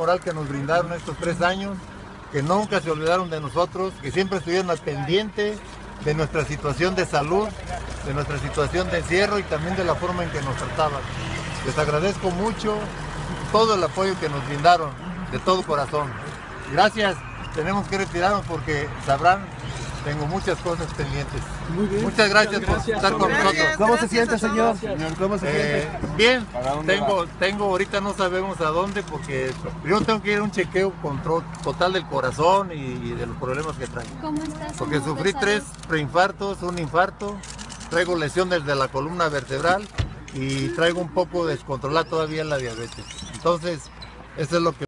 moral que nos brindaron estos tres años, que nunca se olvidaron de nosotros, que siempre estuvieron al de nuestra situación de salud, de nuestra situación de encierro y también de la forma en que nos trataban. Les agradezco mucho todo el apoyo que nos brindaron, de todo corazón. Gracias, tenemos que retirarnos porque sabrán, tengo muchas cosas pendientes. Muy bien. Muchas gracias, por estar con nosotros. ¿Cómo se siente, señor? Señor, ¿cómo se Eh, siente? bien, tengo, tengo ahorita no sabemos a dónde porque yo tengo que ir a un chequeo control total del corazón y, y de los problemas que traigo. ¿Cómo estás? Porque ¿Cómo sufrí tres preinfartos, un infarto, traigo lesión desde la columna vertebral y traigo un poco descontrolada todavía la diabetes. Entonces, eso es lo que